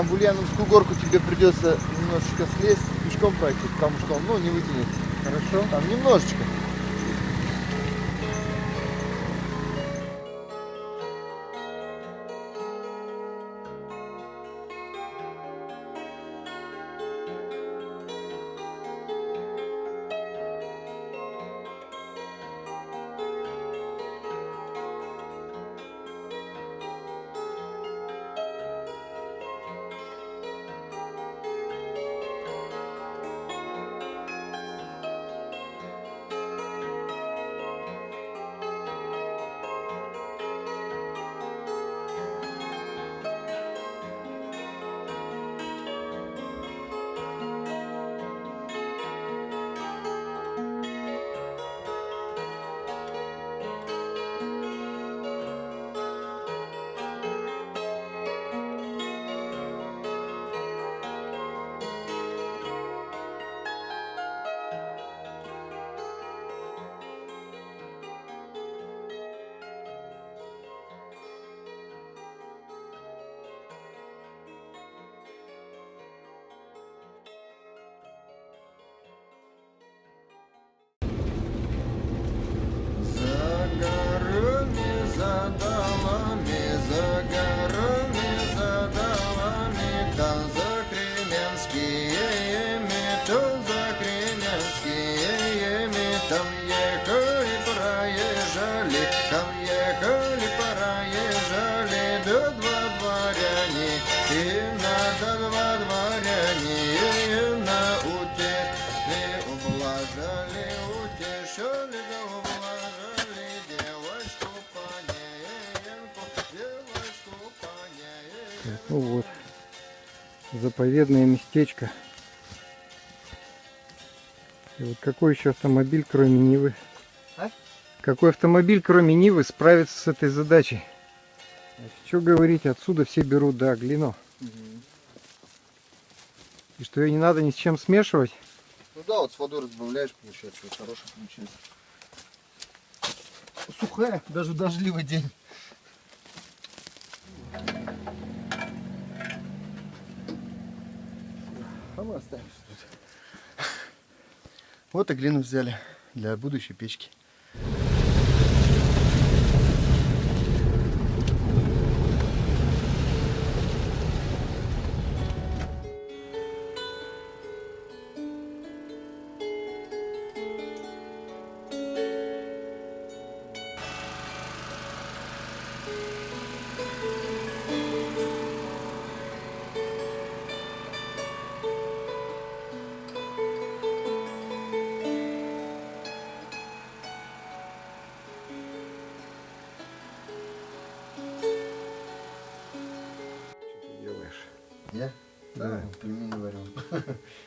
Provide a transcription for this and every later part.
Там в Ульяновскую горку тебе придется немножечко слезть, пешком пройти, потому что он ну, не вытянется. Хорошо. Там немножечко. Там ехали, проезжали, там ехали, проезжали, до два дворяне, и надо два дворяне, и на утешили, ублажали, утешили, да ублажали девочку поненьку, девочку поненьку. Ну вот. Заповедное местечко. И вот какой еще автомобиль, кроме Нивы? А? Какой автомобиль, кроме Нивы, справится с этой задачей? Что говорить, отсюда все берут, да, глину. И что ее не надо ни с чем смешивать. Ну да, вот с водой разбавляешь, получается, вот хороший получается. Сухая, даже дождливый день. А мы. Вот и глину взяли для будущей печки. Я? Да. вот Пельмени варю,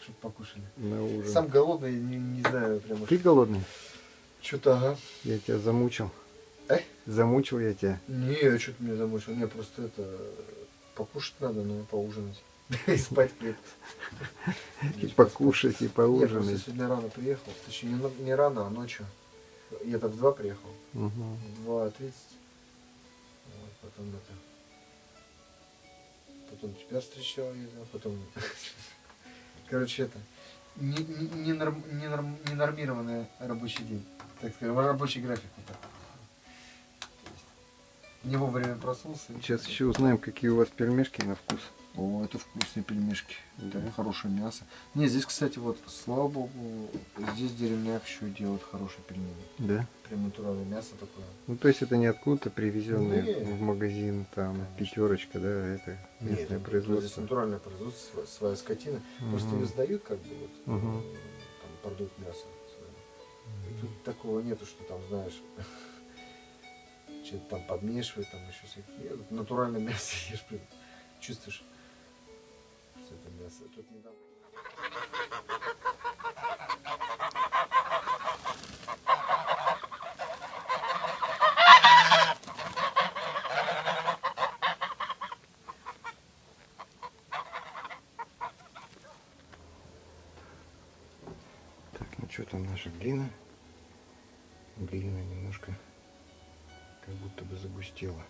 чтобы покушали. на ужин? Сам голодный, не, не знаю, прям. Ты голодный? Что-то, ага. Я тебя замучил. Э? Замучил я тебя. Не, что-то меня замучил. Мне просто это покушать надо, но поужинать. И спать крепко. И покушать, и Я просто поужинать. сегодня рано приехал. Точнее, не, рано, а ночью. Я-то в два приехал. Мгм. В два тридцать. Вот, потом это... Потом тебя встречал, я знаю, потом... Короче, это... Не, не, не, норм- не норм- не нормированный рабочий день. Так скажем, рабочий график. Вот так. Не вовремя проснулся. Сейчас еще узнаем, какие у вас пельмешки на вкус. О, это вкусные пельмешки. Да. Это хорошее мясо. Не, здесь, кстати, вот, слава богу, здесь деревняк еще делают хорошие пельмени. Да? Прям натуральное мясо такое. Ну, то есть это не откуда-то привезенные Не. в магазин, там, Конечно. пятерочка, да, это Нет, местное Здесь производство. натуральное производство, своя, своя скотина. Просто Мгм. ее сдают, как бы, вот, э, там, продукт мяса. И тут такого нету, что там, знаешь, что-то там подмешивают, там еще всякие. Нет, натуральное мясо ешь, чувствуешь, что это мясо. Тут недавно... Так, ну что там наша глина? Глина немножко как будто бы загустела.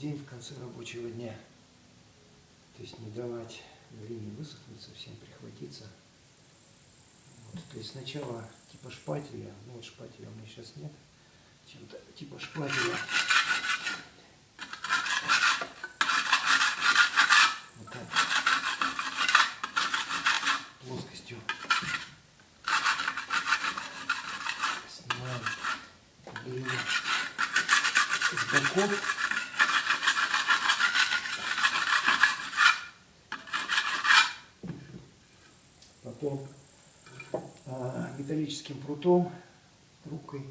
День в конце рабочего дня. То есть не давать глине высохнуть, совсем прихватиться. Вот, то есть сначала типа шпателя, ну вот шпателя у меня сейчас нет, чем-то типа шпателя плоскостью снимаем глину с боков. Потом а, металлическим прутом, трубкой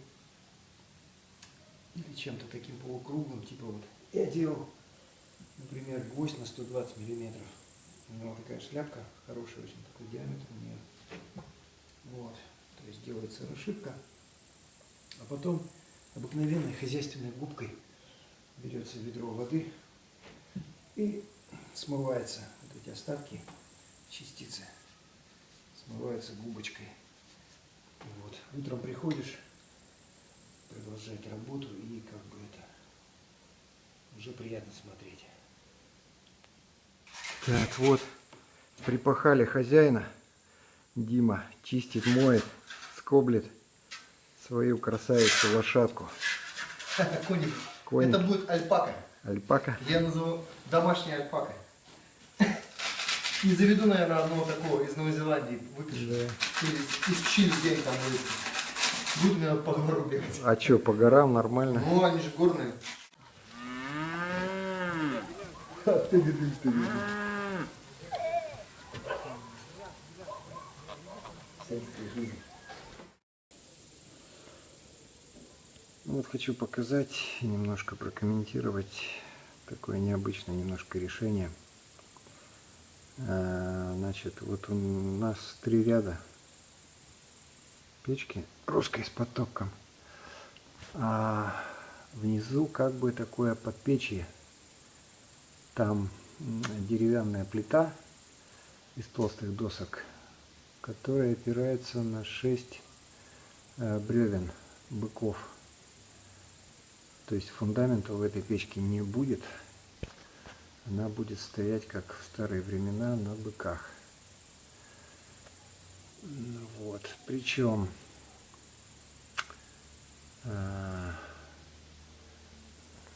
или чем-то таким полукруглым, типа вот я делал например, гвоздь на 120 миллиметров. У него такая шляпка, хороший очень такой диаметр у нее. Вот, то есть делается расшивка. А потом обыкновенной хозяйственной губкой берется ведро воды и смывается вот эти остатки, частицы, смываются губочкой. Вот. Утром приходишь, продолжать работу и как бы это уже приятно смотреть. Так, вот, припахали хозяина. Дима чистит, моет, скоблит свою красавицу лошадку. Коник. Коник. Это будет альпака. Альпака. Я назову домашняя альпака. И заведу, наверное, одного такого из Новой Зеландии. Выпишу. Да. Или из Чили где-нибудь там вывезти. Буду, наверное, по гору бегать. А что, по горам нормально? Ну, они же горные. Ты видишь, ты видишь. Ну Вот хочу показать немножко прокомментировать такое необычное немножко решение. А, Значит, вот у нас три ряда печки русской с потоком. А внизу как бы такое подпечье. Там деревянная плита из толстых досок, которая опирается на шесть э, бревен быков. То есть фундамента в этой печке не будет. Она будет стоять, как в старые времена, на быках. Ну Вот. Причем а,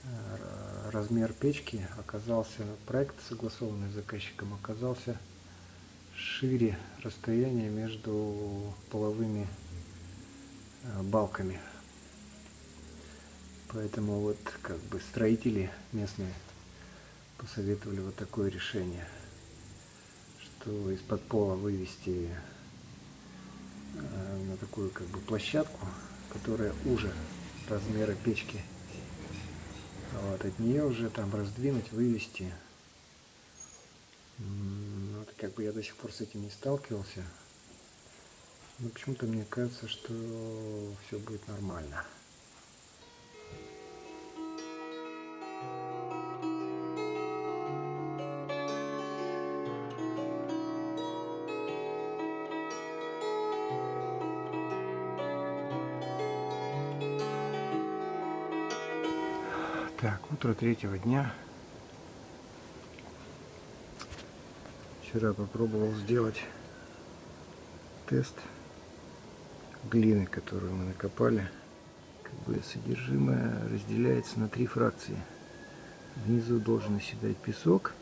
а, размер печки оказался, проект, согласованный с заказчиком, оказался шире расстояния между половыми а, балками. Поэтому вот как бы строители местные посоветовали вот такое решение, что из-под пола вывести э, на такую как бы площадку, которая уже размера печки. Вот, от нее уже там раздвинуть, вывести м, ну, как бы я до сих пор с этим не сталкивался. Но почему-то мне кажется, что все будет нормально. Утро третьего дня. Вчера попробовал сделать тест глины, которую мы накопали. Как бы содержимое разделяется на три фракции. Внизу должен оседать песок.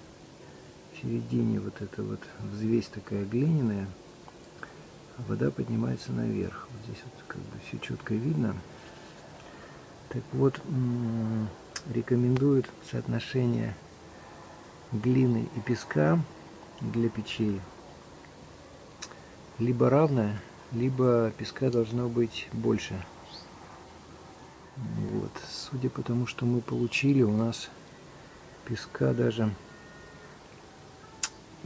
В середине вот эта вот взвесь такая глиняная. А вода поднимается наверх. Вот здесь вот как бы все четко видно. Так вот, рекомендуют соотношение глины и песка для печей либо равное, либо песка должно быть больше. Вот. Судя по тому, что мы получили, у нас песка даже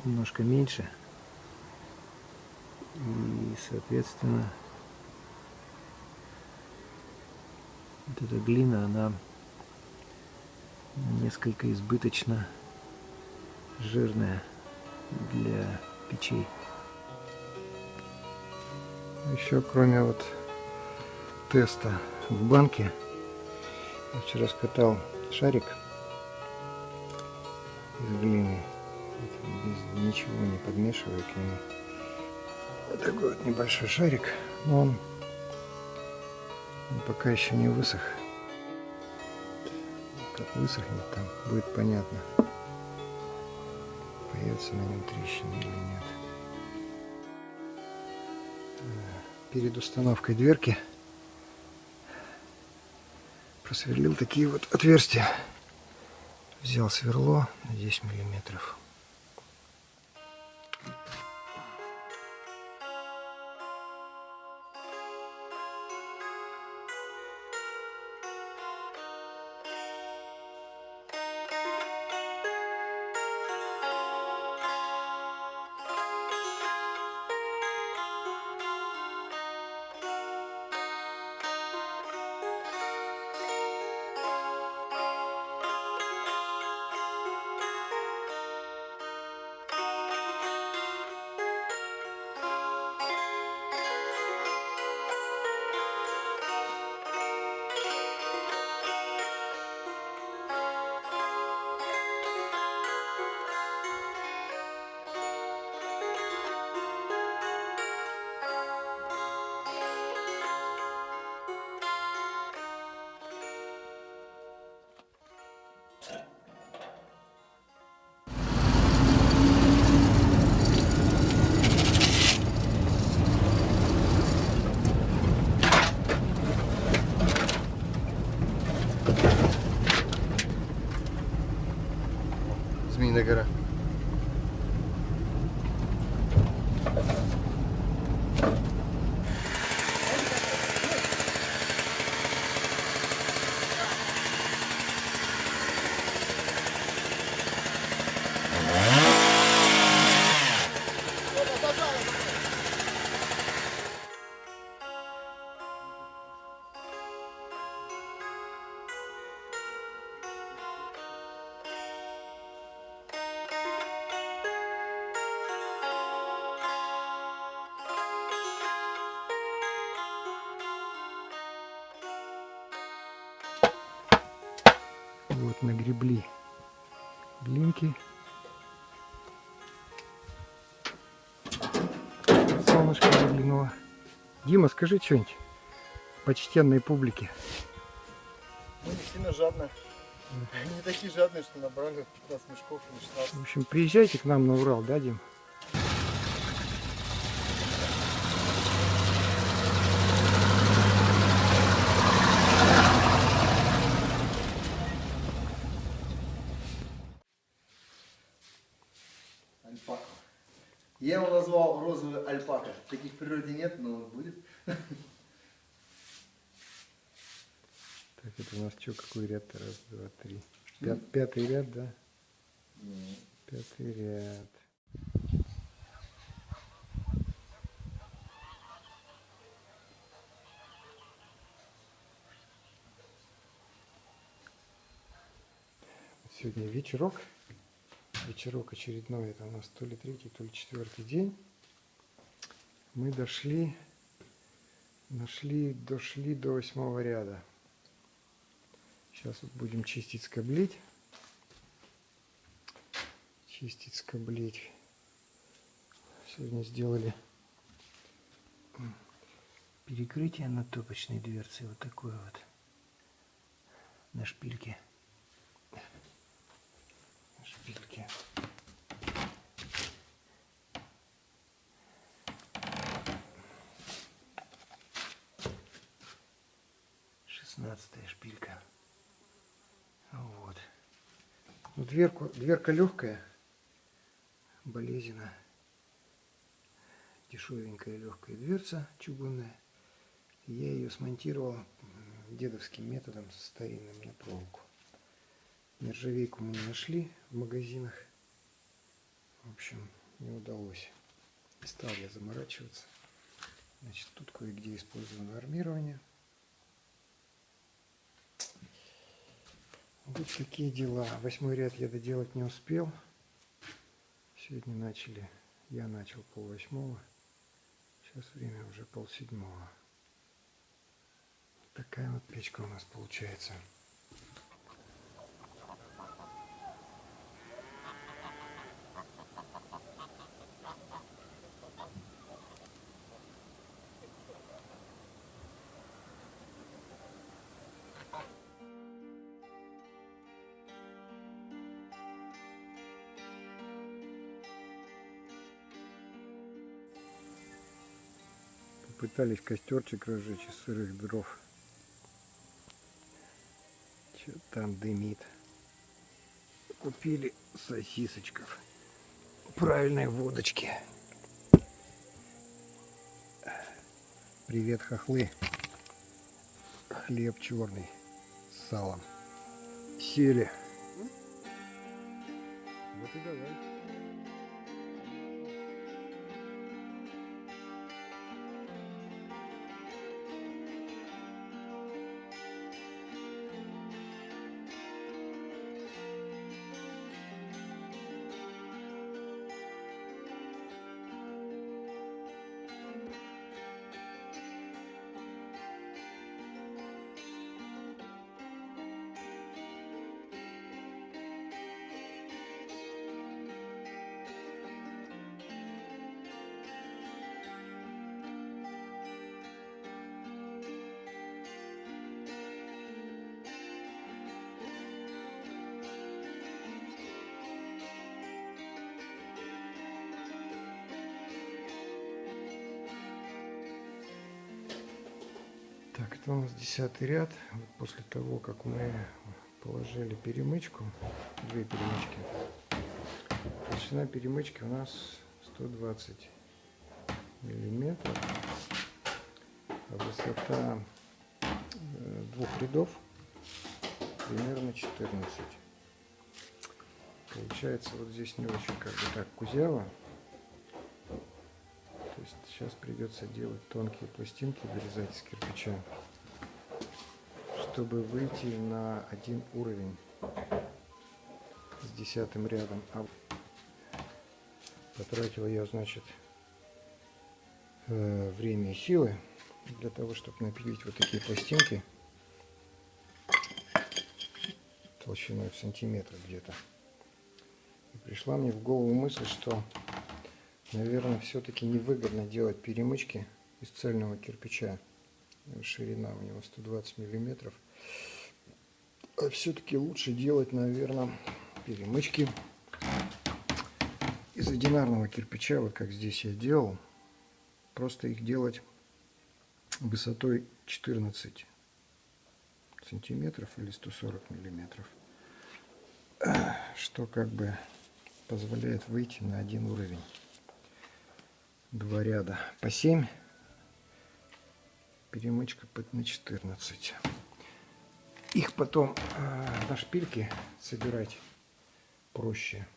немножко меньше. И, соответственно, вот эта глина, она несколько избыточно жирная для печей. Еще кроме вот теста в банке, я вчера скатал шарик из глины, без ничего не подмешивая к нему. Вот такой вот небольшой шарик, но он, он пока еще не высох. Как высохнет, там будет понятно, появится на нем трещина или нет. перед установкой дверки просверлил такие вот отверстия. Взял сверло на 10 миллиметров. zmienę grę. Солнышко заглянуло. Дима, скажи что-нибудь почтенной публике. Мы не сильно жадные. Не такие жадные, что набрали 15 мешков или 16. В общем, приезжайте к нам на Урал, да, Дим? назвал розовую альпака. Таких в природе нет, но будет. Так, это у нас что, какой ряд? Раз, два, три. Пят, пятый ряд, да? Нет. Пятый ряд. Сегодня вечерок. Вечерок очередной. Это у нас то ли третий, то ли четвертый день. Мы дошли, нашли, дошли до восьмого ряда. Сейчас вот будем чистить, скоблить. Чистить, скоблить. Сегодня сделали перекрытие на топочной дверце. Вот такое вот. На шпильке. 16 шпилька. Ну вот. Ну, дверку, дверка легкая, болезина Дешевенькая легкая дверца чугунная. Я ее смонтировал дедовским методом старинным на проволоку. Нержавейку мы не нашли в магазинах. В общем, не удалось. Не стал я заморачиваться. Значит, тут кое-где использовано армирование. Вот такие дела. Восьмой ряд я доделать не успел. Сегодня начали, я начал пол восьмого. Сейчас время уже пол седьмого. Такая вот печка у нас получается. Попытались костерчик разжечь из сырых дров. Что там дымит. Купили сосисочков. Правильной водочки. Привет, хохлы. Хлеб черный с салом. Сели. Вот и давай. Это у нас десятый ряд. Вот после того, как мы положили перемычку, две перемычки, толщина перемычки у нас 120 миллиметров, а высота э, двух рядов примерно 14. Получается вот здесь не очень как бы так кузяво. То есть сейчас придется делать тонкие пластинки, вырезать из кирпича, чтобы выйти на один уровень с десятым рядом. А потратил я, значит, э, время и силы для того, чтобы напилить вот такие пластинки толщиной в сантиметр где-то. И пришла мне в голову мысль, что наверное, все-таки невыгодно делать перемычки из цельного кирпича. Ширина у него 120 миллиметров. А все-таки лучше делать, наверное, перемычки из одинарного кирпича, вот как здесь я делал. Просто их делать высотой 14 сантиметров или 140 миллиметров. Что как бы позволяет выйти на один уровень два ряда по 7 перемычка на 14 их потом э, на шпильке собирать проще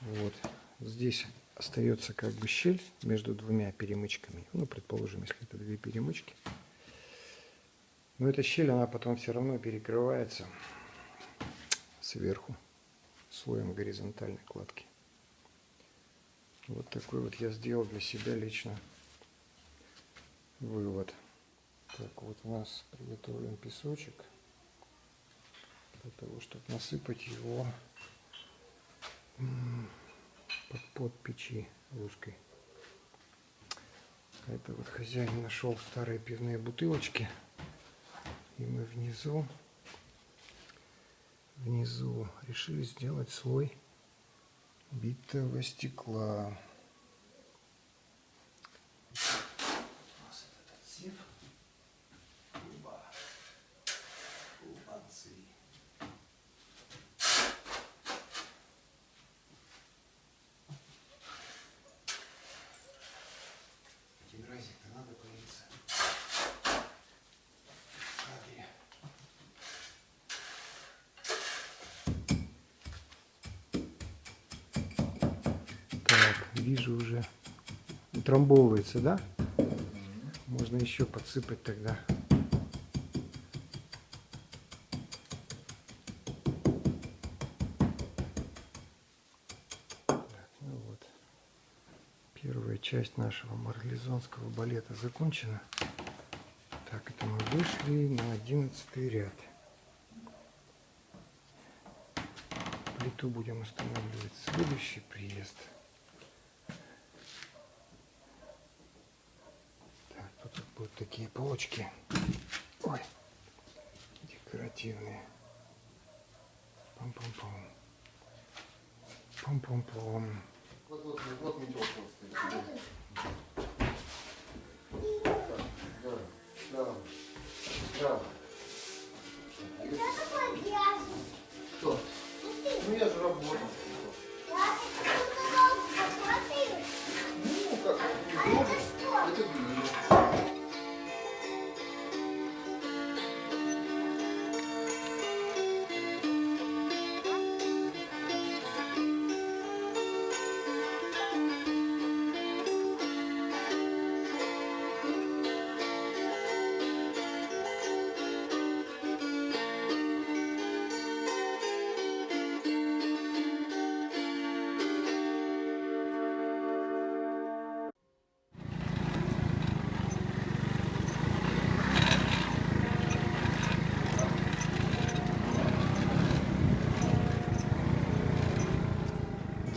вот здесь остается как бы щель между двумя перемычками ну предположим если это две перемычки но эта щель она потом все равно перекрывается сверху слоем горизонтальной кладки. Вот такой вот я сделал для себя лично вывод. Так, вот у нас приготовлен песочек для того, чтобы насыпать его под, под печи русской. Это вот хозяин нашел старые пивные бутылочки. И мы внизу, внизу решили сделать слой битого стекла. У нас этот отсев. Оба. Молодцы. Тигразик-то надо появиться. В кадре. Так, вижу уже утрамбовывается, да? Можно еще подсыпать тогда. Так, ну вот. Первая часть нашего марлезонского балета закончена. Так, это мы вышли на одиннадцатый ряд. Плиту будем устанавливать следующий приезд. Так, тут вот такие полочки. Ой, декоративные. Пам-пам-пам. Пам-пам-пам. Вот, вот, вот метелка стоит. Да, да, да.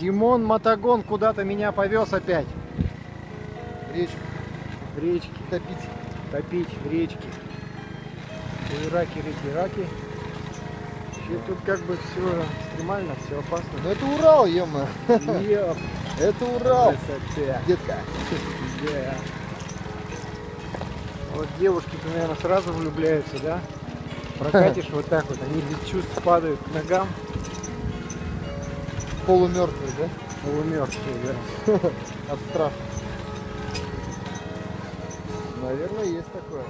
Димон Мотогон куда-то меня повез опять. Речку В речке. топить. Топить в речке. Раки, реки, раки. Вообще тут как бы все экстремально, все опасно. Ну это Урал. Еп, Это Урал. красота. Детка. Да. Вот девушки-то, наверное, сразу влюбляются, да? Прокатишь вот так вот, они без чувств падают к ногам, Полумертвый, да? полумертвые, да. От страха. Наверное, есть такое.